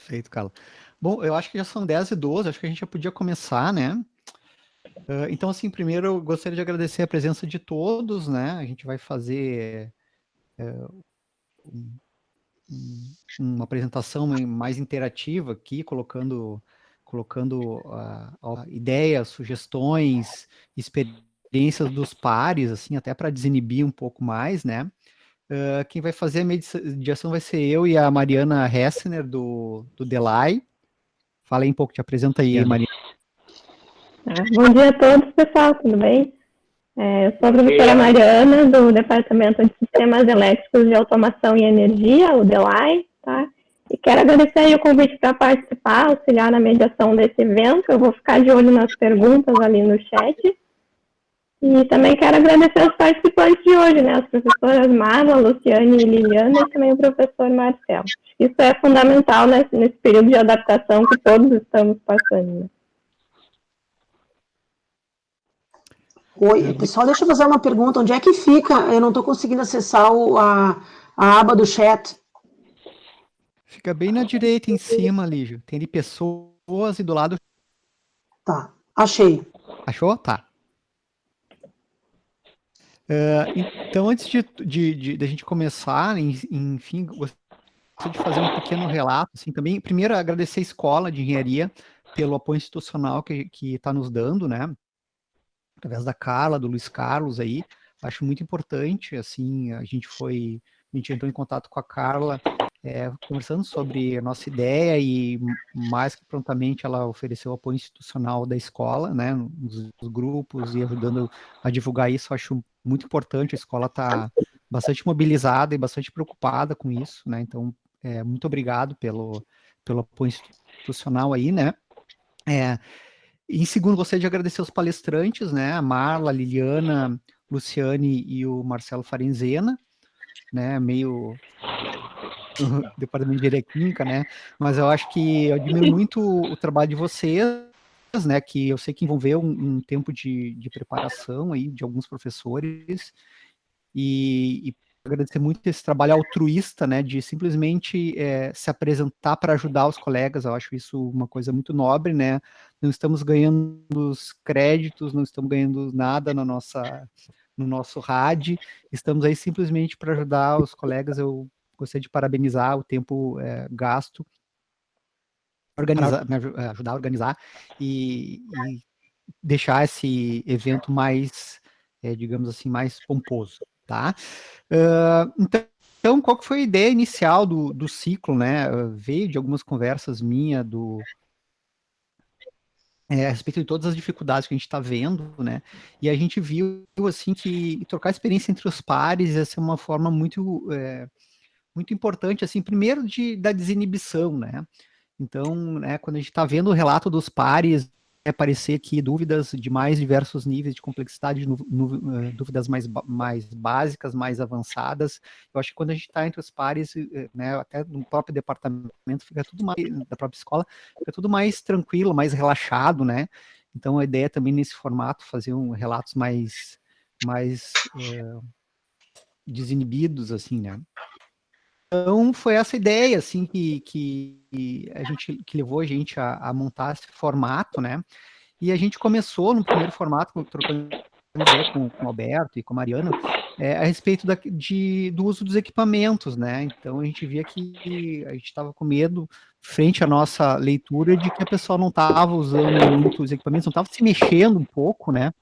Perfeito, Carla. Bom, eu acho que já são 10 e 12, acho que a gente já podia começar, né? Uh, então, assim, primeiro eu gostaria de agradecer a presença de todos, né? A gente vai fazer uh, um, um, uma apresentação mais interativa aqui, colocando, colocando uh, ideias, sugestões, experiências dos pares, assim, até para desinibir um pouco mais, né? Uh, quem vai fazer a mediação vai ser eu e a Mariana Hessner, do, do Delay. Fala aí um pouco, te apresenta aí, Mariana. Bom dia a todos, pessoal, tudo bem? É, eu sou a professora Mariana, do Departamento de Sistemas Elétricos de Automação e Energia, o DELAI, tá? E quero agradecer o convite para participar, auxiliar na mediação desse evento. Eu vou ficar de olho nas perguntas ali no chat. E também quero agradecer aos participantes de hoje, né? As professoras Marla, Luciane e Liliana e também o professor Marcelo. Isso é fundamental nesse, nesse período de adaptação que todos estamos passando. Né? Oi, pessoal, deixa eu fazer uma pergunta. Onde é que fica? Eu não estou conseguindo acessar o, a, a aba do chat. Fica bem na direita, em cima, Lígio. Tem de pessoas e do lado... Tá, achei. Achou? Tá. Uh, então, antes de, de, de, de, a gente começar, enfim, gostaria de fazer um pequeno relato, assim, também, primeiro, agradecer a Escola de Engenharia pelo apoio institucional que está nos dando, né, através da Carla, do Luiz Carlos aí, acho muito importante, assim, a gente foi, a gente entrou em contato com a Carla, é, conversando sobre a nossa ideia e mais que prontamente ela ofereceu apoio institucional da escola, né, nos, grupos e ajudando a divulgar isso, acho muito importante, a escola está bastante mobilizada e bastante preocupada com isso, né, então, é, muito obrigado pelo, pelo apoio institucional aí, né. É, em segundo, gostaria de agradecer os palestrantes, né, a Marla, a Liliana, Luciane e o Marcelo Farenzena, né, meio departamento de engenharia química, né, mas eu acho que eu admiro muito o trabalho de vocês, né, que eu sei que envolveu um, um tempo de, de, preparação aí de alguns professores, e, e, agradecer muito esse trabalho altruísta, né, de simplesmente é, se apresentar para ajudar os colegas, eu acho isso uma coisa muito nobre, né, não estamos ganhando os créditos, não estamos ganhando nada na nossa, no nosso RAD, estamos aí simplesmente para ajudar os colegas, eu gostaria de parabenizar o tempo é, gasto organizar, me ajudar a organizar e, e deixar esse evento mais, é, digamos assim, mais pomposo, tá? Uh, então, então, qual que foi a ideia inicial do, do ciclo, né? Veio de algumas conversas minhas do, é, a respeito de todas as dificuldades que a gente está vendo, né? E a gente viu, assim, que trocar experiência entre os pares ia ser uma forma muito, é, muito importante, assim, primeiro de, da desinibição, né? Então, né, quando a gente está vendo o relato dos pares, é parecer que dúvidas de mais diversos níveis de complexidade, eh, dúvidas mais, mais básicas, mais avançadas. Eu acho que quando a gente está entre os pares, eh, né, até no próprio departamento, fica tudo mais, da própria escola, fica tudo mais tranquilo, mais relaxado, né? Então a ideia também nesse formato, fazer um, relatos mais, mais é, desinibidos, assim, né? Então, foi essa ideia, assim, que, que, a gente, que levou a gente a, a montar esse formato, né? E a gente começou no primeiro formato, trocando ideia com, o Alberto e com a Mariana, é, a respeito da, de, do uso dos equipamentos, né? Então, a gente via que a gente estava com medo, frente à nossa leitura, de que a pessoa não estava usando muito os equipamentos, não estava se mexendo um pouco, né?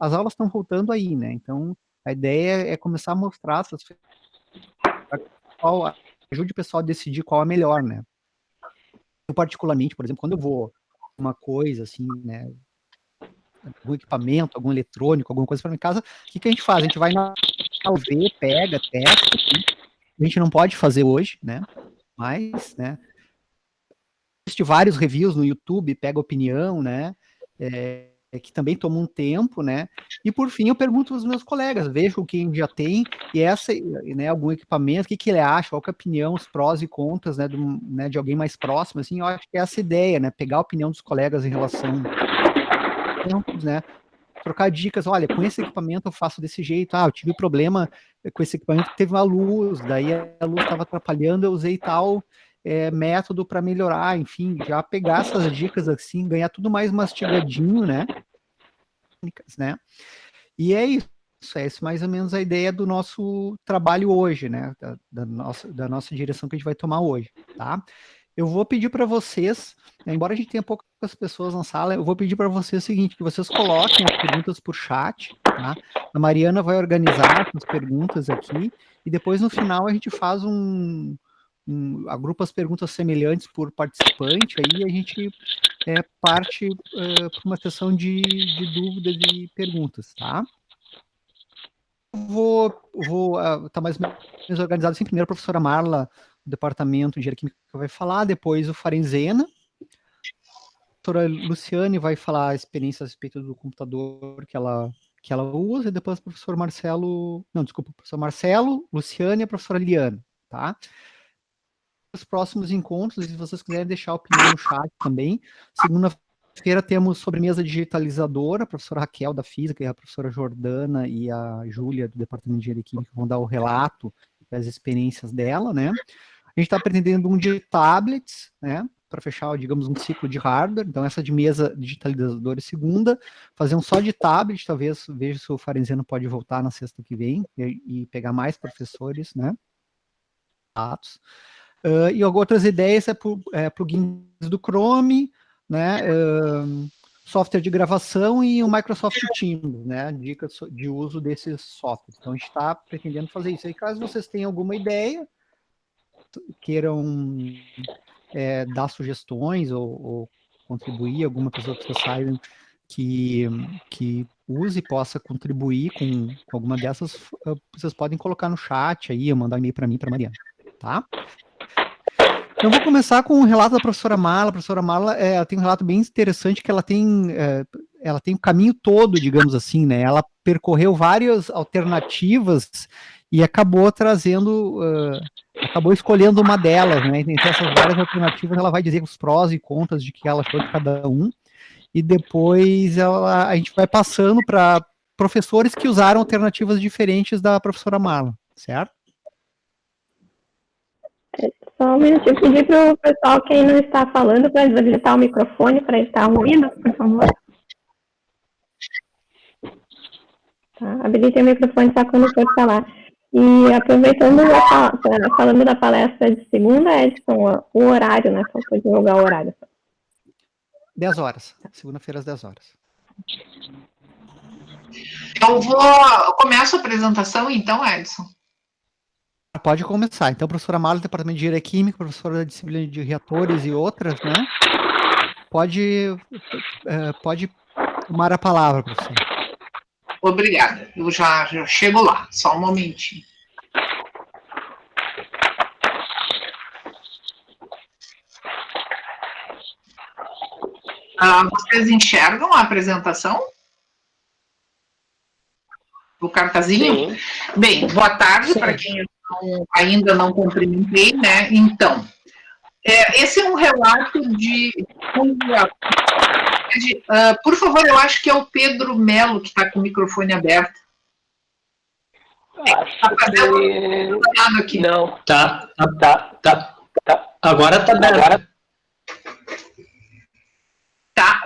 As aulas estão voltando aí, né? Então, a ideia é começar a mostrar essas qual ajude o pessoal a decidir qual é melhor, né? Eu particularmente, por exemplo, quando eu vou uma coisa assim, né, algum equipamento, algum eletrônico, alguma coisa para minha casa, o que, que a gente faz? A gente vai na ver, pega, testa, assim. a gente não pode fazer hoje, né? Mas, né? Existe vários reviews no YouTube, pega opinião, né? É, que também toma um tempo, né? E por fim eu pergunto aos meus colegas, vejo quem já tem e essa, né, algum equipamento, o que, que ele acha, qual é a opinião, os prós e contras, né, do, né, de alguém mais próximo, assim, eu acho que é essa ideia, né, pegar a opinião dos colegas em relação tempos, né, trocar dicas, olha, com esse equipamento eu faço desse jeito, ah, eu tive problema com esse equipamento, teve uma luz, daí a luz estava atrapalhando, eu usei tal é, método para melhorar, enfim, já pegar essas dicas assim, ganhar tudo mais mastigadinho, né? né? E é isso, é mais ou menos a ideia do nosso trabalho hoje, né? Da, da, nossa, da nossa direção que a gente vai tomar hoje, tá? Eu vou pedir para vocês, né, embora a gente tenha poucas pessoas na sala, eu vou pedir para vocês o seguinte, que vocês coloquem as perguntas por chat, tá? A Mariana vai organizar as perguntas aqui, e depois no final a gente faz um, um agrupa as perguntas semelhantes por participante, aí a gente é, parte para uma sessão de, de dúvidas e perguntas, tá? Vou, vou uh, tá mais organizado assim, primeiro a professora Marla, do departamento de engenharia química vai falar, depois o Farenzena, a professora Luciane vai falar a experiência a respeito do computador que ela que ela usa, e depois o professor Marcelo, não, desculpa, o professor Marcelo, Luciane e a professora Liana, tá? Os próximos encontros, se vocês quiserem deixar opinião no chat também, segunda-feira temos sobremesa digitalizadora, a professora Raquel da Física e a professora Jordana e a Júlia do Departamento de Engenharia Química vão dar o relato das experiências dela, né? A gente está pretendendo um de tablets, né? para fechar, digamos, um ciclo de hardware, então essa de mesa digitalizadora é segunda, fazer um só de tablet, talvez veja se o Farenzeno pode voltar na sexta que vem e, e pegar mais professores, né, dados. Uh, e outras ideias é, por, é plugins do Chrome, né, uh, software de gravação e o Microsoft Teams, né, dicas de uso desses softwares. Então a gente está pretendendo fazer isso. E caso vocês tenham alguma ideia, queiram é, dar sugestões ou, ou, contribuir, alguma pessoa que vocês saibam que, que use possa contribuir com, com alguma dessas, ah, vocês podem colocar no chat aí, ou mandar um e-mail para mim, para Mariana, tá? Então, vou começar com um relato da professora Marla. A professora Marla é, ela tem um relato bem interessante, que ela tem, é, ela tem o caminho todo, digamos assim, né? Ela percorreu várias alternativas e acabou trazendo, uh, acabou escolhendo uma delas, né? Entre essas várias alternativas, ela vai dizer os prós e contras de que ela achou de cada um, e depois ela, a gente vai passando para professores que usaram alternativas diferentes da professora Marla, certo? Só um minutinho, pedir para o pessoal, quem não está falando, para desabilitar o microfone para estar ouvindo, por favor. Tá, habilitem o microfone só quando for falar. E aproveitando, a, falando da palestra de segunda, Edson, o horário, né? Só para divulgar o horário. 10 horas, segunda-feira às 10 horas. Eu vou. começo a apresentação, então, Edson. Pode começar. Então, professora Mala, Departamento de Engenharia Química, professora da disciplina de reatores e outras, né? Pode, é, pode tomar a palavra, professora. Obrigada. Eu já, já chego lá, só um momentinho. Ah, vocês enxergam a apresentação? O cartazinho? Sim. Bem, boa tarde para quem ainda não cumprimentei, né? Então, é, esse é um relato de Uh, por favor, eu acho que é o Pedro Melo que está com o microfone aberto. Está fazendo que... aqui. Não. Tá, tá, tá, tá, tá. Agora. Tá,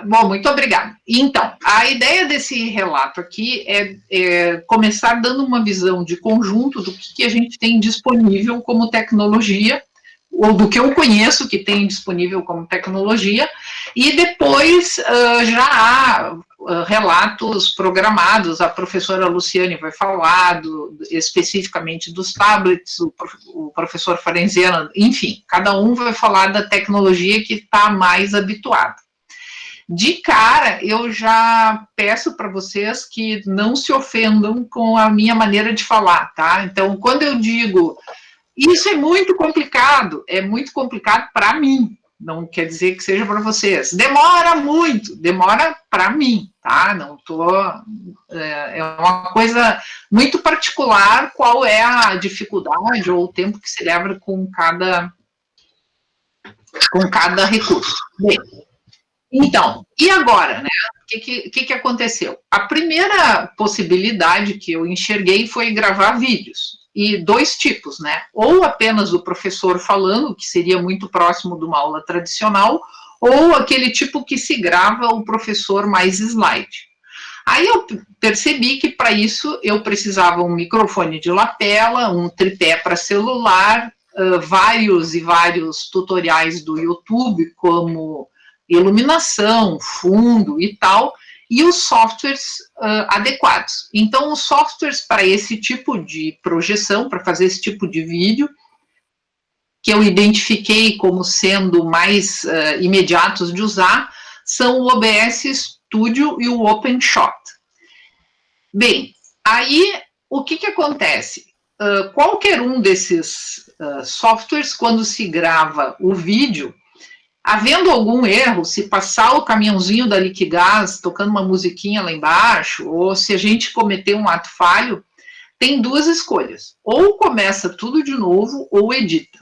bom, muito obrigada. Então, a ideia desse relato aqui é, é, começar dando uma visão de conjunto do que, que a gente tem disponível como tecnologia ou do que eu conheço que tem disponível como tecnologia, e depois uh, já há uh, relatos programados, a professora Luciane vai falar do, especificamente dos tablets, o, o professor Farenzena, enfim, cada um vai falar da tecnologia que está mais habituado. De cara, eu já peço para vocês que não se ofendam com a minha maneira de falar, tá? Então, quando eu digo isso é muito complicado, é muito complicado para mim, não quer dizer que seja para vocês. Demora muito, demora para mim, tá? Não tô. É, é uma coisa muito particular qual é a dificuldade ou o tempo que se leva com cada com cada recurso. Bem, então, e agora, né? O que, que, que aconteceu? A primeira possibilidade que eu enxerguei foi gravar vídeos e dois tipos, né? Ou apenas o professor falando, que seria muito próximo de uma aula tradicional, ou aquele tipo que se grava o professor mais slide. Aí eu percebi que para isso eu precisava um microfone de lapela, um tripé para celular, uh, vários e vários tutoriais do YouTube, como iluminação, fundo e tal, e os softwares uh, adequados. Então, os softwares para esse tipo de projeção, para fazer esse tipo de vídeo, que eu identifiquei como sendo mais uh, imediatos de usar, são o OBS Studio e o OpenShot. Bem, aí o que, que acontece? Uh, qualquer um desses softwares, quando se grava o vídeo, havendo algum erro, se passar o caminhãozinho da Liquigás tocando uma musiquinha lá embaixo, ou se a gente cometer um ato falho, tem duas escolhas. Ou começa tudo de novo, ou edita.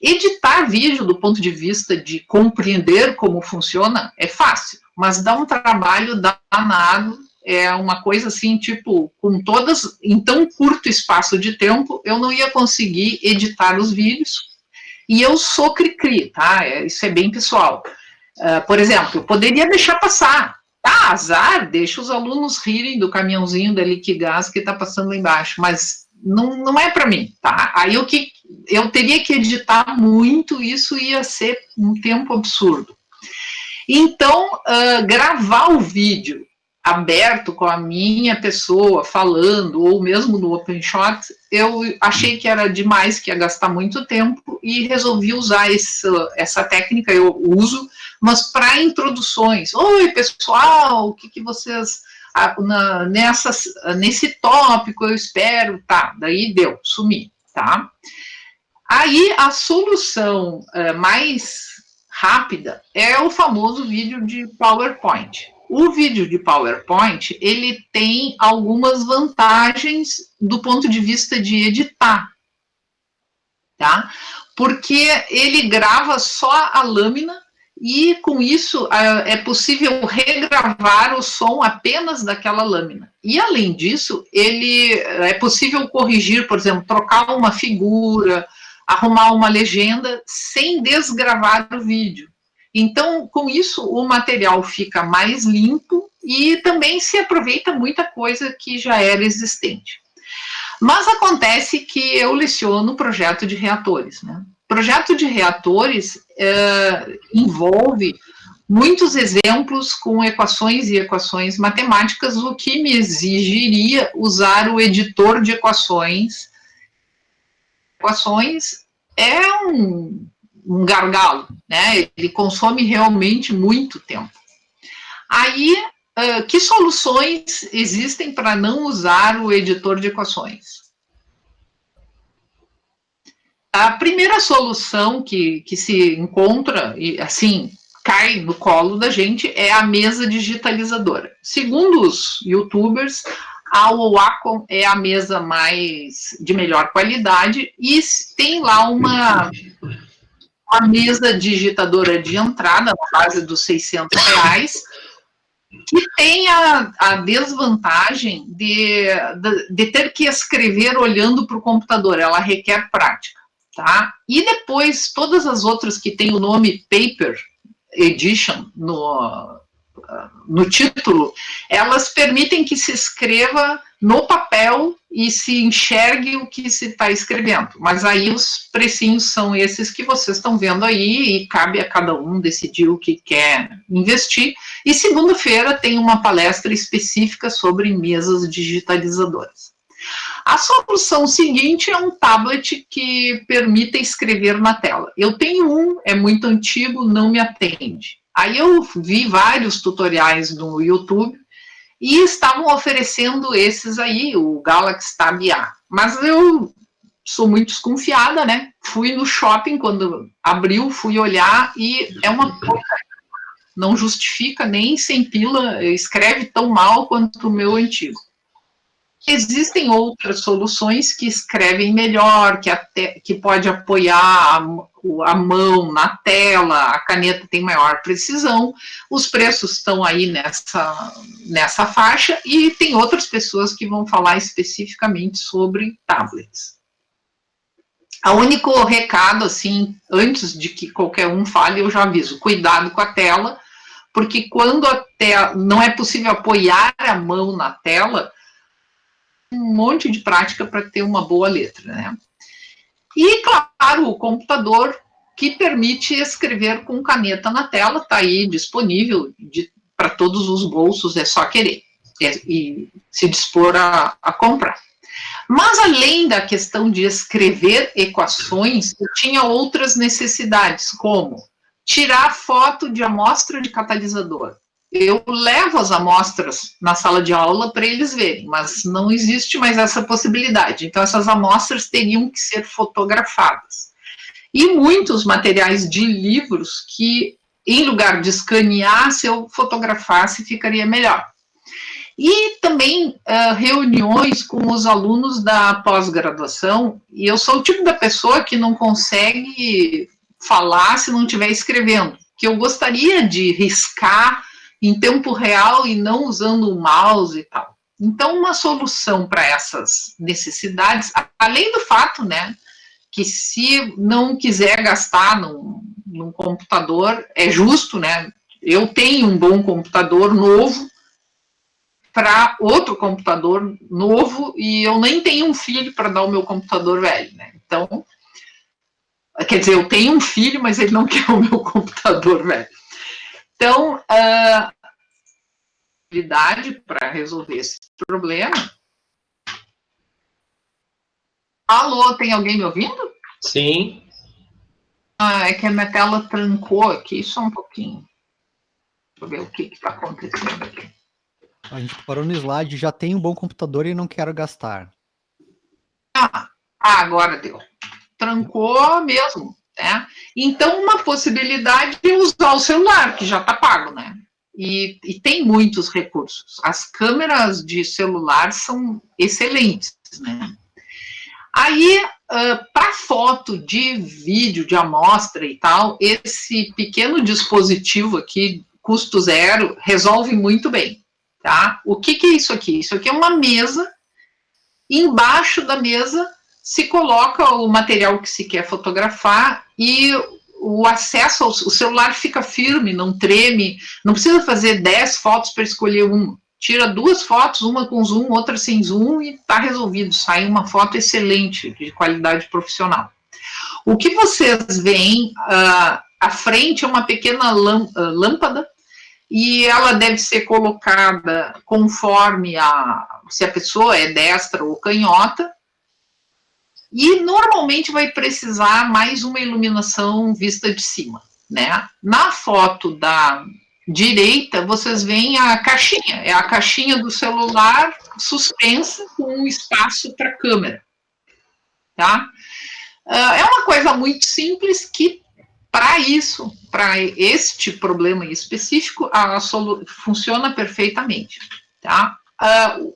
Editar vídeo do ponto de vista de compreender como funciona é fácil, mas dá um trabalho danado, é uma coisa assim, tipo, com todas, em tão curto espaço de tempo, eu não ia conseguir editar os vídeos, e eu sou cri-cri, tá? É, isso é bem pessoal. Uh, por exemplo, eu poderia deixar passar. Tá, azar, deixa os alunos rirem do caminhãozinho da Liquigás que está passando lá embaixo, mas não, não é para mim, tá? Aí o que eu teria que editar muito, isso ia ser um tempo absurdo. Então, uh, gravar o vídeo aberto com a minha pessoa falando, ou mesmo no OpenShot, eu achei que era demais, que ia gastar muito tempo, e resolvi usar essa, essa técnica, eu uso, mas para introduções. Oi, pessoal, o que, que vocês... Na, nessas, nesse tópico, eu espero, tá, daí deu, sumi, tá? Aí, a solução uh, mais rápida é o famoso vídeo de PowerPoint. O vídeo de PowerPoint, ele tem algumas vantagens do ponto de vista de editar, tá? Porque ele grava só a lâmina e com isso é possível regravar o som apenas daquela lâmina. E além disso, ele é possível corrigir, por exemplo, trocar uma figura, arrumar uma legenda sem desgravar o vídeo. Então, com isso, o material fica mais limpo e também se aproveita muita coisa que já era existente. Mas acontece que eu leciono projeto de reatores. Né? Projeto de reatores é, envolve muitos exemplos com equações e equações matemáticas, o que me exigiria usar o editor de equações. Equações é um um gargalo, né? Ele consome realmente muito tempo. Aí, uh, que soluções existem para não usar o editor de equações? A primeira solução que, que se encontra, e assim, cai no colo da gente, é a mesa digitalizadora. Segundo os youtubers, a Wacom é a mesa mais de melhor qualidade e tem lá uma uma mesa digitadora de entrada, na base dos 600 reais, que tem a, a desvantagem de, de, de, ter que escrever olhando para o computador, ela requer prática, tá? E depois, todas as outras que têm o nome Paper Edition no, no título, elas permitem que se escreva no papel e se enxergue o que se está escrevendo. Mas aí os precinhos são esses que vocês estão vendo aí e cabe a cada um decidir o que quer investir. E segunda-feira tem uma palestra específica sobre mesas digitalizadoras. A solução seguinte é um tablet que permita escrever na tela. Eu tenho um, é muito antigo, não me atende. Aí eu vi vários tutoriais no YouTube e estavam oferecendo esses aí, o Galaxy Tab A. Mas eu sou muito desconfiada, né? Fui no shopping quando abriu, fui olhar e é uma não justifica nem sem pila, escreve tão mal quanto o meu antigo. Existem outras soluções que escrevem melhor, que, até, que pode apoiar a, mão na tela, a caneta tem maior precisão, os preços estão aí nessa, nessa faixa, e tem outras pessoas que vão falar especificamente sobre tablets. O único recado, assim, antes de que qualquer um fale, eu já aviso, cuidado com a tela, porque quando a tela, não é possível apoiar a mão na tela, um monte de prática para ter uma boa letra, né? E, claro, o computador que permite escrever com caneta na tela, está aí disponível para todos os bolsos, é só querer e, é, e se dispor a, a, comprar. Mas, além da questão de escrever equações, eu tinha outras necessidades, como tirar foto de amostra de catalisador, eu levo as amostras na sala de aula para eles verem, mas não existe mais essa possibilidade. Então, essas amostras teriam que ser fotografadas. E muitos materiais de livros que, em lugar de escanear, se eu fotografasse, ficaria melhor. E também uh, reuniões com os alunos da pós-graduação, e eu sou o tipo da pessoa que não consegue falar se não estiver escrevendo, que eu gostaria de riscar em tempo real e não usando o mouse e tal. Então, uma solução para essas necessidades, além do fato, né, que se não quiser gastar num, num computador, é justo, né, eu tenho um bom computador novo para outro computador novo e eu nem tenho um filho para dar o meu computador velho, né, então, quer dizer, eu tenho um filho, mas ele não quer o meu computador velho. Então, uh, habilidade para resolver esse problema. Alô, tem alguém me ouvindo? Sim. Ah, é que a minha tela trancou aqui, só um pouquinho. Deixa eu ver o que está acontecendo aqui. A gente parou no slide, já tem um bom computador e não quero gastar. Ah, agora deu. Trancou mesmo. Né? Então, uma possibilidade é usar o celular, que já está pago, né? E, e, tem muitos recursos. As câmeras de celular são excelentes, né? Aí, uh, para foto de vídeo, de amostra e tal, esse pequeno dispositivo aqui, custo zero, resolve muito bem, tá? O que, que é isso aqui? Isso aqui é uma mesa, embaixo da mesa se coloca o material que se quer fotografar e o acesso ao o celular fica firme, não treme, não precisa fazer 10 fotos para escolher uma. Tira duas fotos, uma com zoom, outra sem zoom, e está resolvido. Sai uma foto excelente, de qualidade profissional. O que vocês veem uh, à frente é uma pequena lâmpada, e ela deve ser colocada conforme a, se a pessoa é destra ou canhota, e normalmente vai precisar mais uma iluminação vista de cima, né? Na foto da direita, vocês veem a caixinha, é a caixinha do celular suspensa com um espaço para câmera, tá? Ah, é uma coisa muito simples que, para isso, para este problema específico, a funciona perfeitamente, tá? Uh,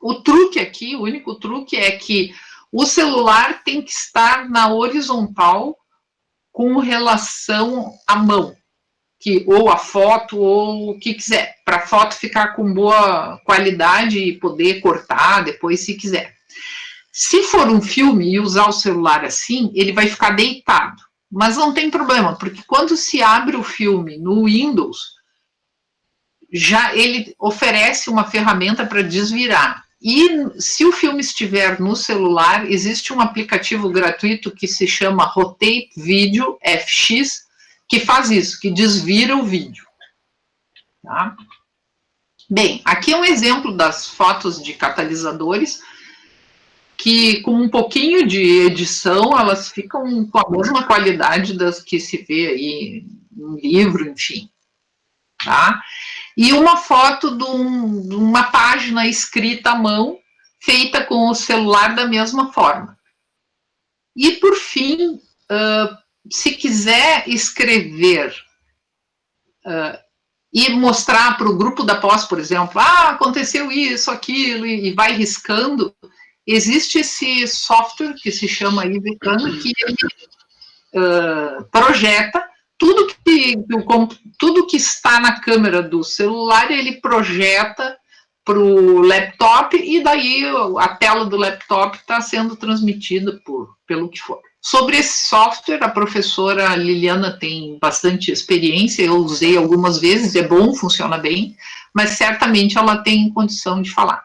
o truque aqui, o único truque é que o celular tem que estar na horizontal com relação à mão, que, ou a foto, ou o que quiser, para a foto ficar com boa qualidade e poder cortar depois se quiser. Se for um filme e usar o celular assim, ele vai ficar deitado. Mas não tem problema, porque quando se abre o filme no Windows, já ele oferece uma ferramenta para desvirar. E se o filme estiver no celular, existe um aplicativo gratuito que se chama Rotate Video FX, que faz isso, que desvira o vídeo. Tá? Bem, aqui é um exemplo das fotos de catalisadores, que com um pouquinho de edição, elas ficam com a mesma qualidade das que se vê aí no livro, enfim. Tá? E uma foto de, um, de uma página escrita à mão, feita com o celular da mesma forma. E, por fim, uh, se quiser escrever uh, e mostrar para o grupo da pós, por exemplo, ah, aconteceu isso, aquilo, e, e vai riscando, existe esse software que se chama IVCAN, que ele uh, projeta tudo que, tudo que está na câmera do celular, ele projeta para o laptop, e daí a tela do laptop está sendo transmitida por, pelo que for. Sobre esse software, a professora Liliana tem bastante experiência, eu usei algumas vezes, é bom, funciona bem, mas certamente ela tem condição de falar.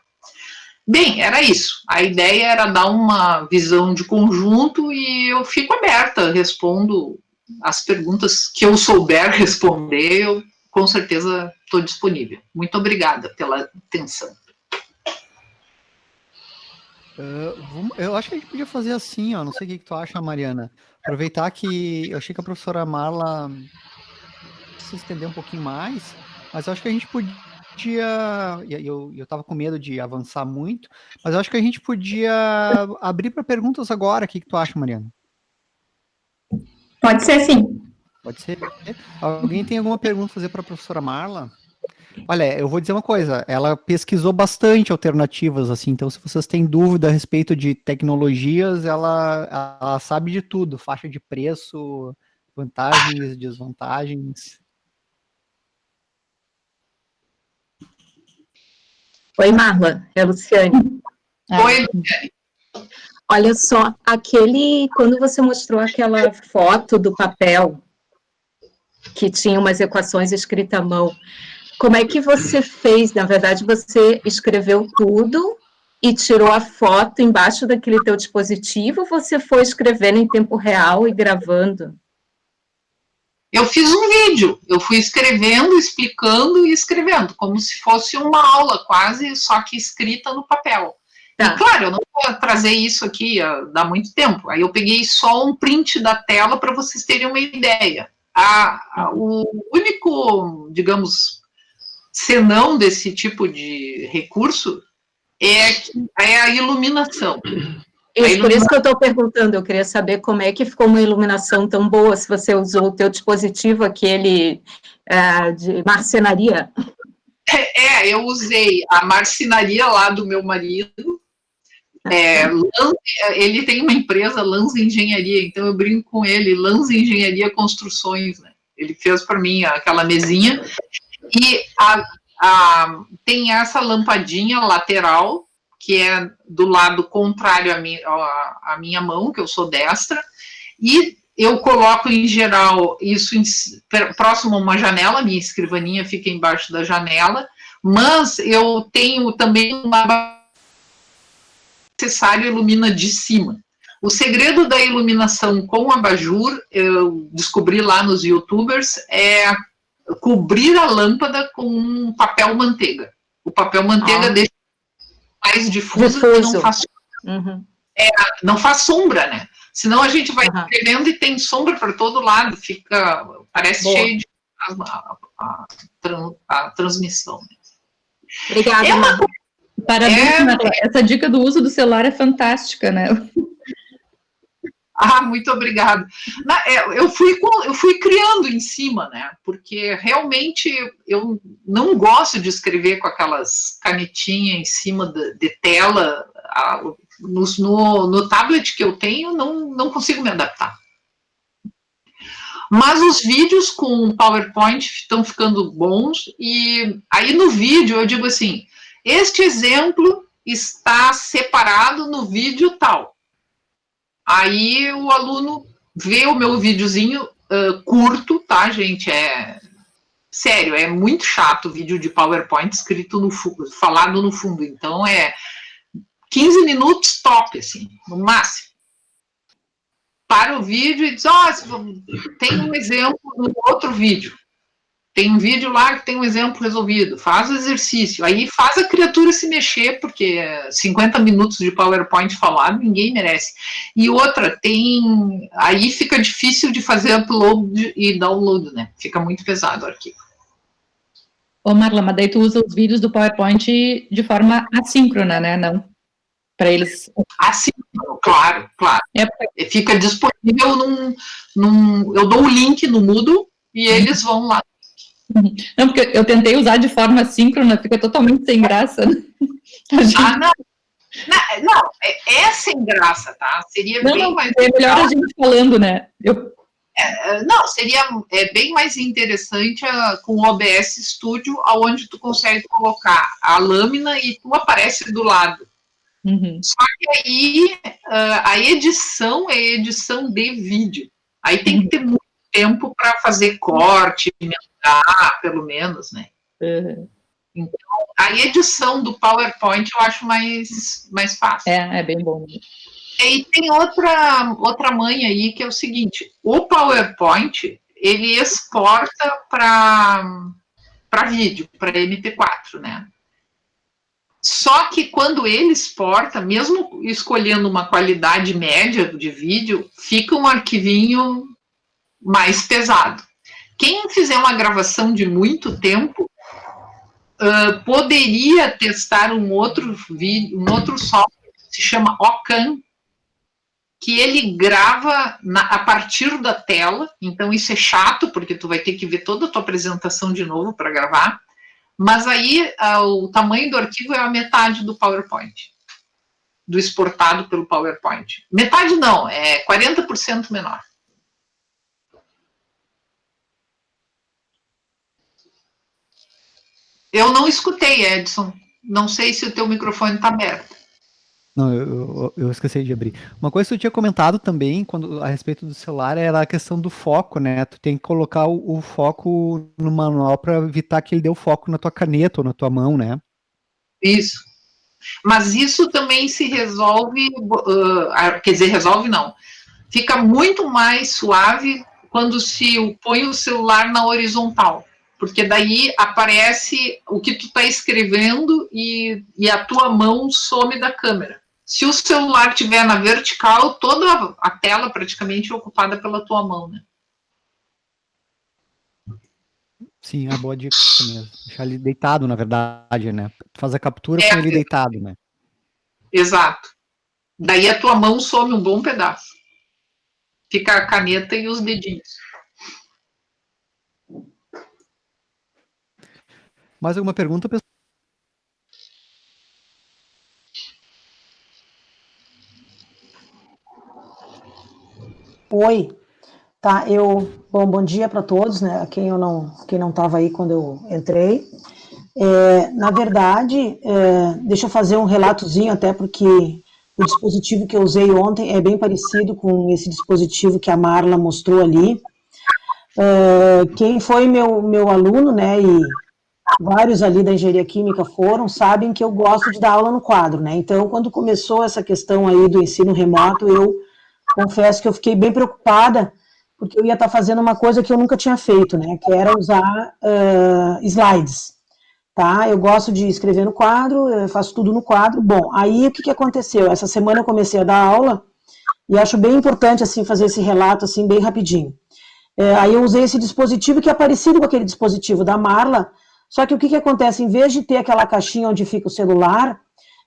Bem, era isso. A ideia era dar uma visão de conjunto e eu fico aberta, respondo as perguntas que eu souber responder, eu com certeza estou disponível. Muito obrigada pela atenção. Uh, eu acho que a gente podia fazer assim, ó. Não sei o que, que tu acha, Mariana. Aproveitar que eu achei que a professora Marla se estender um pouquinho mais, mas eu acho que a gente podia. Eu, eu tava com medo de avançar muito, mas eu acho que a gente podia abrir para perguntas agora. O que, que tu acha, Mariana? Pode ser sim. Pode ser. Alguém tem alguma pergunta a fazer para a professora Marla? Olha, eu vou dizer uma coisa, ela pesquisou bastante alternativas, assim, então se vocês têm dúvida a respeito de tecnologias, ela, ela sabe de tudo, faixa de preço, vantagens, desvantagens. Oi, Marla, é a Luciane. Oi, Luciane. Olha só, aquele, quando você mostrou aquela foto do papel, que tinha umas equações escritas à mão, como é que você fez? Na verdade, você escreveu tudo e tirou a foto embaixo daquele teu dispositivo, ou você foi escrevendo em tempo real e gravando? Eu fiz um vídeo, eu fui escrevendo, explicando e escrevendo, como se fosse uma aula quase, só que escrita no papel. Tá. E claro, eu não vou trazer isso aqui, dá muito tempo. Aí eu peguei só um print da tela para vocês terem uma ideia. A, a, o único, digamos, senão desse tipo de recurso é, é a iluminação. Isso, por isso que eu estou perguntando, eu queria saber como é que ficou uma iluminação tão boa, se você usou o teu dispositivo, aquele é, de marcenaria. É, é, eu usei a marcenaria lá do meu marido, é, ele tem uma empresa, Lanza Engenharia, então eu brinco com ele, Lanza Engenharia Construções, né? Ele fez para mim aquela mesinha, e a, a, tem essa lampadinha lateral, que é do lado contrário à minha, minha mão, que eu sou destra, e eu coloco em geral isso em, próximo a uma janela, minha escrivaninha fica embaixo da janela, mas eu tenho também uma necessário ilumina de cima. O segredo da iluminação com abajur, eu descobri lá nos youtubers, é cobrir a lâmpada com um papel manteiga. O papel manteiga ah. deixa mais difuso, difuso. não faz, uhum. é, não faz sombra, né? Senão a gente vai uhum. escrevendo e tem sombra para todo lado, fica, parece Boa. cheio de a, a, a, a transmissão. Obrigada. É uma, Parabéns, é, essa dica do uso do celular é fantástica, né? Ah, muito obrigada. É, eu fui, eu fui criando em cima, né? Porque realmente eu não gosto de escrever com aquelas canetinhas em cima de, de tela. No, no, no, tablet que eu tenho, não, não consigo me adaptar. Mas os vídeos com PowerPoint estão ficando bons, e aí no vídeo eu digo assim, este exemplo está separado no vídeo tal. Aí o aluno vê o meu videozinho uh, curto, tá, gente? É sério, é muito chato o vídeo de PowerPoint escrito no falado no fundo. Então é 15 minutos top, assim, no máximo. Para o vídeo e diz, ó, oh, tem um exemplo no outro vídeo. Tem um vídeo lá que tem um exemplo resolvido, faz o exercício, aí faz a criatura se mexer, porque 50 minutos de PowerPoint falado ninguém merece. E outra, tem. Aí fica difícil de fazer upload e download, né? Fica muito pesado o arquivo. Ô Marla, mas daí tu usa os vídeos do PowerPoint de forma assíncrona, né? Não para eles. Assíncrono, claro, claro. É. Fica disponível num, num. Eu dou o link no Moodle e eles vão lá Não, porque eu tentei usar de forma síncrona, fica totalmente sem graça. Né? Ah, não. Não, não é, é, sem graça, tá? Seria não, bem não, mais. É melhor a gente falando, né? Eu... É, é, não, seria é, bem mais interessante uh, com o OBS Studio, onde tu consegue colocar a lâmina e tu aparece do lado. Uhum. Só que aí uh, a edição é edição de vídeo. Aí tem que ter muito tempo para fazer corte, emendar, pelo menos, né? Uhum. Então, a edição do PowerPoint eu acho mais, mais fácil. É, é bem bom. E tem outra, outra manha aí, que é o seguinte, o PowerPoint, ele exporta para vídeo, para MP4, né? Só que quando ele exporta, mesmo escolhendo uma qualidade média de vídeo, fica um arquivinho mais pesado. Quem fizer uma gravação de muito tempo, uh, poderia testar um outro vídeo, um outro software que se chama Ocam, que ele grava na, a partir da tela, então isso é chato, porque tu vai ter que ver toda a tua apresentação de novo para gravar, mas aí uh, o tamanho do arquivo é a metade do PowerPoint, do exportado pelo PowerPoint. Metade não, é 40% menor. Eu não escutei, Edson. Não sei se o teu microfone está aberto. Não, eu, eu, esqueci de abrir. Uma coisa que eu tinha comentado também quando, a respeito do celular era a questão do foco, né? Tu tem que colocar o, o foco no manual para evitar que ele dê o foco na tua caneta ou na tua mão, né? Isso. Mas isso também se resolve, uh, quer dizer, resolve não. Fica muito mais suave quando se põe o celular na horizontal porque daí aparece o que tu está escrevendo e, e a tua mão some da câmera. Se o celular estiver na vertical, toda a tela praticamente é ocupada pela tua mão, né? Sim, a boa dica mesmo. Deixar ele deitado, na verdade, né? Faz a captura é, com ele deitado, né? Exato. Daí a tua mão some um bom pedaço. Fica a caneta e os dedinhos. Mais alguma pergunta, pessoal? Oi, tá, eu, bom, bom dia para todos, né, quem eu não, quem não estava aí quando eu entrei, é, na verdade, é, deixa eu fazer um relatozinho até porque o dispositivo que eu usei ontem é bem parecido com esse dispositivo que a Marla mostrou ali, é, quem foi meu, meu aluno, né, e vários ali da engenharia química foram, sabem que eu gosto de dar aula no quadro, né? Então, quando começou essa questão aí do ensino remoto, eu confesso que eu fiquei bem preocupada, porque eu ia estar fazendo uma coisa que eu nunca tinha feito, né? Que era usar uh, slides, tá? Eu gosto de escrever no quadro, eu faço tudo no quadro. Bom, aí o que, que aconteceu? Essa semana eu comecei a dar aula, e acho bem importante, assim, fazer esse relato, assim, bem rapidinho. É, aí eu usei esse dispositivo que é parecido com aquele dispositivo da Marla, só que o que, que acontece? Em vez de ter aquela caixinha onde fica o celular,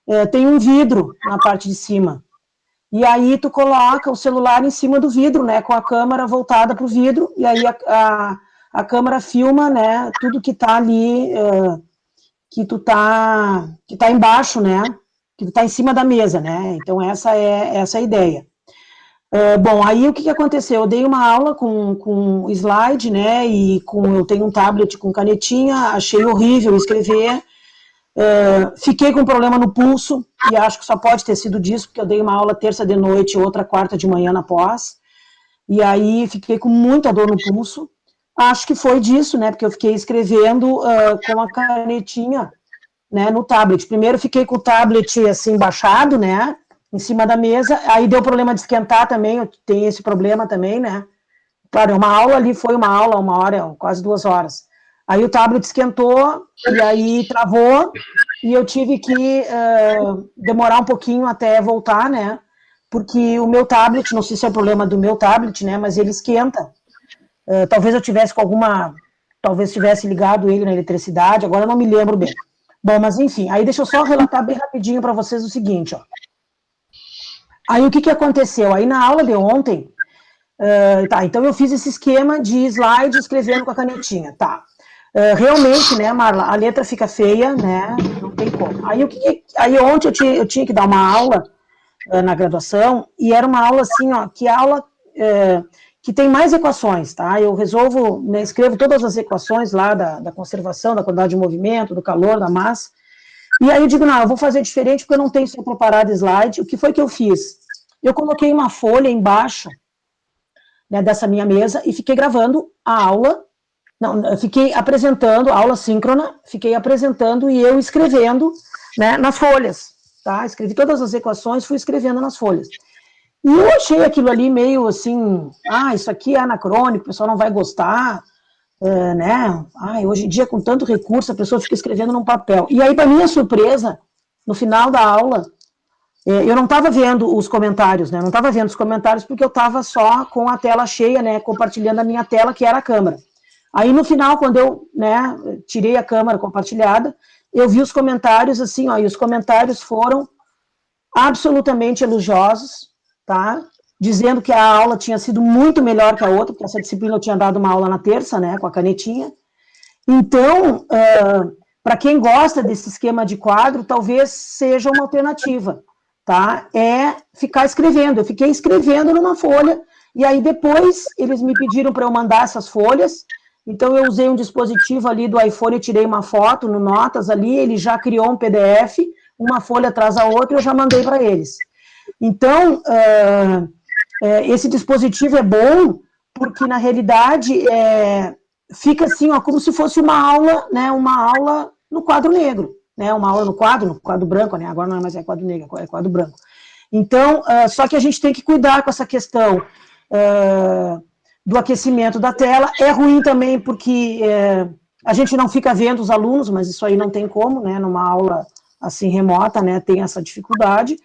é, tem um vidro na parte de cima. E aí tu coloca o celular em cima do vidro, né, com a câmera voltada para o vidro, e aí a, a, a, câmera filma, né, tudo que está ali, é, que tu tá, que tá embaixo, né, que tu tá em cima da mesa, né, então essa é, essa é a ideia. É, bom, aí o que, que aconteceu? Eu dei uma aula com, com slide, né, e com, eu tenho um tablet com canetinha, achei horrível escrever, é, fiquei com problema no pulso, e acho que só pode ter sido disso, porque eu dei uma aula terça de noite e outra quarta de manhã na pós, e aí fiquei com muita dor no pulso, acho que foi disso, né, porque eu fiquei escrevendo uh, com a canetinha, né, no tablet. Primeiro fiquei com o tablet, assim, baixado, né, em cima da mesa, aí deu problema de esquentar também, tem esse problema também, né? Claro, uma aula ali foi uma aula, uma hora, quase duas horas. Aí o tablet esquentou, e aí travou, e eu tive que uh, demorar um pouquinho até voltar, né? Porque o meu tablet, não sei se é problema do meu tablet, né? Mas ele esquenta. Uh, talvez eu tivesse com alguma. Talvez tivesse ligado ele na eletricidade, agora eu não me lembro bem. Bom, mas enfim, aí deixa eu só relatar bem rapidinho para vocês o seguinte, ó. Aí o que, que aconteceu? Aí na aula de ontem, uh, tá, então eu fiz esse esquema de slide escrevendo com a canetinha, tá. uh, realmente, né, Marla, a letra fica feia, né, não tem como. Aí, o que, aí ontem eu tinha, eu tinha que dar uma aula uh, na graduação, e era uma aula assim, ó, que aula que tem mais equações, tá? Eu resolvo, né, escrevo todas as equações lá da, da conservação, da quantidade de movimento, do calor, da massa, e aí eu digo, não, eu vou fazer diferente porque eu não tenho só preparado slide. O que foi que eu fiz? Eu coloquei uma folha embaixo né, dessa minha mesa e fiquei gravando a aula, não, fiquei apresentando, aula síncrona, fiquei apresentando e eu escrevendo né, nas folhas, tá? Escrevi todas as equações, fui escrevendo nas folhas. E eu achei aquilo ali meio assim, ah, isso aqui é anacrônico, o pessoal não vai gostar, é, né? Ai, hoje em dia, com tanto recurso, a pessoa fica escrevendo num papel. E aí, para minha surpresa, no final da aula, é, eu não estava vendo os comentários, né? Não estava vendo os comentários porque eu estava só com a tela cheia, né? Compartilhando a minha tela, que era a câmera. Aí, no final, quando eu né, tirei a câmera compartilhada, eu vi os comentários assim, ó, e os comentários foram absolutamente elogiosos, tá? Dizendo que a aula tinha sido muito melhor que a outra, porque essa disciplina eu tinha dado uma aula na terça, né, com a canetinha. Então, uh, para quem gosta desse esquema de quadro, talvez seja uma alternativa, tá? É ficar escrevendo. Eu fiquei escrevendo numa folha, e aí depois eles me pediram para eu mandar essas folhas, então eu usei um dispositivo ali do iPhone, tirei uma foto no Notas ali, ele já criou um PDF, uma folha atrás da outra, eu já mandei para eles. Então, uh, é, esse dispositivo é bom porque, na realidade, é, fica assim, ó, como se fosse uma aula, né, uma aula no quadro negro, né, uma aula no quadro, no quadro branco, né, agora não é mais é quadro negro, é quadro branco. Então, uh, só que a gente tem que cuidar com essa questão uh, do aquecimento da tela, é ruim também porque uh, a gente não fica vendo os alunos, mas isso aí não tem como, né, numa aula assim remota, né, tem essa dificuldade,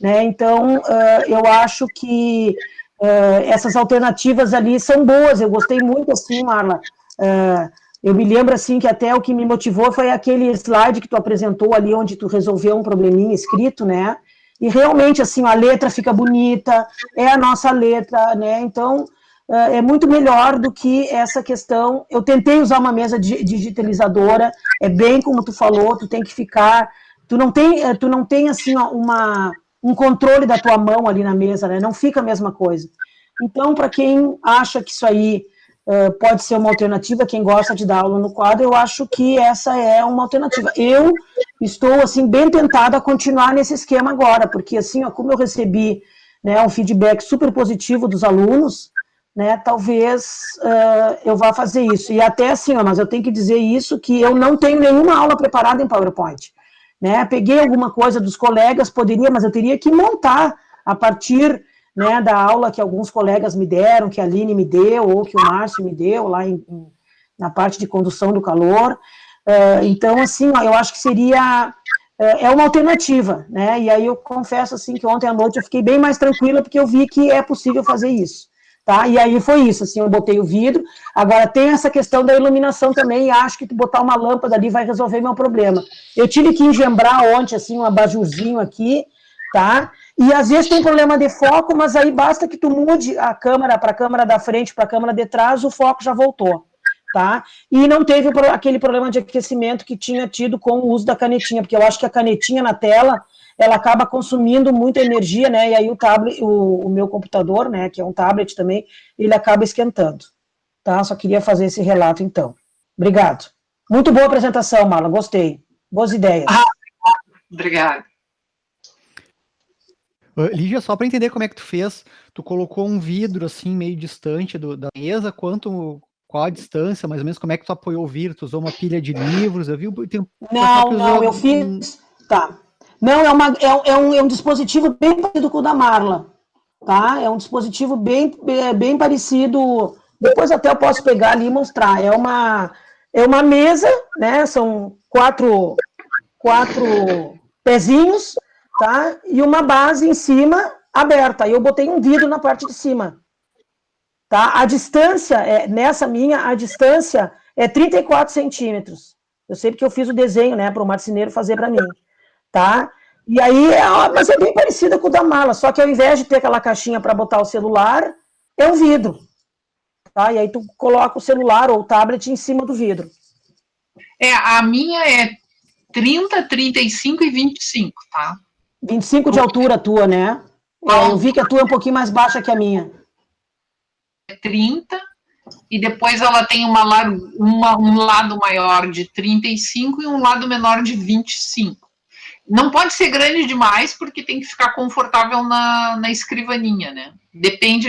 né? Então, uh, eu acho que uh, essas alternativas ali são boas, eu gostei muito, assim, Marla, uh, eu me lembro, assim, que até o que me motivou foi aquele slide que tu apresentou ali, onde tu resolveu um probleminha escrito, né, e realmente, assim, a letra fica bonita, é a nossa letra, né, então, é muito melhor do que essa questão, eu tentei usar uma mesa digitalizadora, é bem como tu falou, tu tem que ficar, tu não tem, tu não tem assim, uma um controle da tua mão ali na mesa, né? Não fica a mesma coisa. Então, para quem acha que isso aí uh, pode ser uma alternativa, quem gosta de dar aula no quadro, eu acho que essa é uma alternativa. Eu estou, assim, bem tentada a continuar nesse esquema agora, porque, assim, ó, como eu recebi né, um feedback super positivo dos alunos, né, talvez uh, eu vá fazer isso. E até assim, ó, mas eu tenho que dizer isso, que eu não tenho nenhuma aula preparada em PowerPoint né? Peguei alguma coisa dos colegas, poderia, mas eu teria que montar a partir né, da aula que alguns colegas me deram, que a Aline me deu, ou que o Márcio me deu, lá em, na parte de condução do calor. Uh, então, assim, ó, eu acho que seria uh, é uma alternativa, né? E aí eu confesso assim que ontem à noite eu fiquei bem mais tranquila porque eu vi que é possível fazer isso tá? E aí foi isso, assim, eu botei o vidro, agora tem essa questão da iluminação também, e acho que botar uma lâmpada ali vai resolver meu problema. Eu tive que engembrar ontem, assim, um abajurzinho aqui, tá? E às vezes tem problema de foco, mas aí basta que tu mude a câmera para a câmera da frente, para a câmera de trás, o foco já voltou, tá? E não teve aquele problema de aquecimento que tinha tido com o uso da canetinha, porque eu acho que a canetinha na tela ela acaba consumindo muita energia, né? E aí o tablet, o, o, meu computador, né, que é um tablet também, ele acaba esquentando. Tá? Só queria fazer esse relato então. Obrigado. Muito boa apresentação, Marla, gostei. Boas ideias. Ah, obrigada. Lígia, só para entender como é que tu fez, tu colocou um vidro assim meio distante do, da mesa, quanto qual a distância, mais ou menos, como é que tu apoiou o vidro? Tu usou uma pilha de livros? Eu vi tem Não, não, eu fiz. Tá. Não, é, uma, é, é, um, é um dispositivo bem parecido com o da Marla, tá? É um dispositivo bem, bem parecido. Depois até eu posso pegar ali e mostrar. É uma, é uma mesa, né? São quatro, quatro pezinhos, tá? E uma base em cima aberta. Eu botei um vidro na parte de cima. Tá? A distância, é, nessa minha, a distância é 34 centímetros. Eu sei porque eu fiz o desenho, né, para o marceneiro fazer para mim tá? E aí, é, mas é bem parecida com o da mala, só que ao invés de ter aquela caixinha para botar o celular, é um vidro, tá? E aí tu coloca o celular ou o tablet em cima do vidro, É, a minha é 30, 35 e 25, tá? 25 de altura a tua, né? É, eu vi que a tua é um pouquinho mais baixa que a minha. 30, e depois ela tem uma, uma, um lado maior de 35 e um lado menor de 25. Não pode ser grande demais, porque tem que ficar confortável na, na escrivaninha, né? Depende.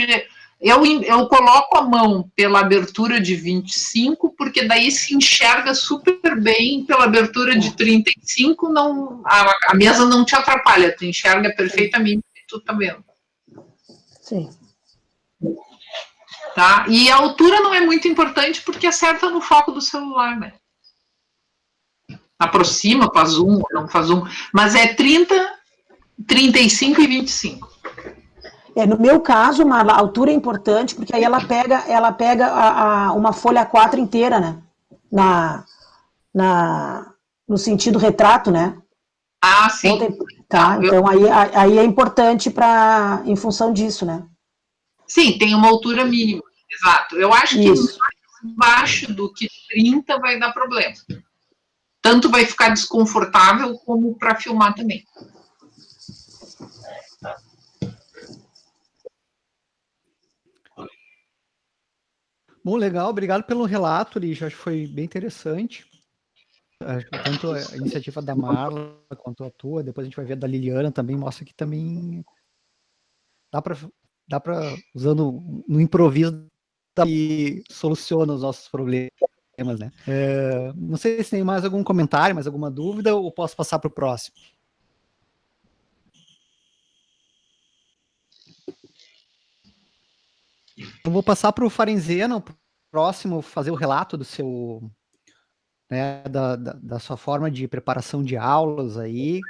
Eu, eu coloco a mão pela abertura de 25, porque daí se enxerga super bem pela abertura de 35, não, a, a mesa não te atrapalha, tu enxerga perfeitamente tu tá vendo. Sim. Tá? E a altura não é muito importante porque acerta no foco do celular, né? Aproxima, faz zoom, não faz zoom. Mas é 30, 35 e 25. É, no meu caso, uma a altura é importante, porque aí ela pega, ela pega a, a, uma folha 4 inteira, né? Na, na, no sentido retrato, né? Ah, sim. Então, tá, então aí, aí é importante para em função disso, né? Sim, tem uma altura mínima, exato. Eu acho que Isso. mais baixo do que 30 vai dar problema. Tanto vai ficar desconfortável, como para filmar também. Bom, legal, obrigado pelo relato, Lígia, acho que foi bem interessante. Tanto a iniciativa da Marla quanto a tua, depois a gente vai ver da Liliana também, mostra que também dá para dá usando no improviso e soluciona os nossos problemas, né? É, não sei se tem mais algum comentário, mais alguma dúvida, ou posso passar para o próximo. Eu vou passar para o Farenzeno, próximo, fazer o relato do seu, né, da, da, da, sua forma de preparação de aulas aí,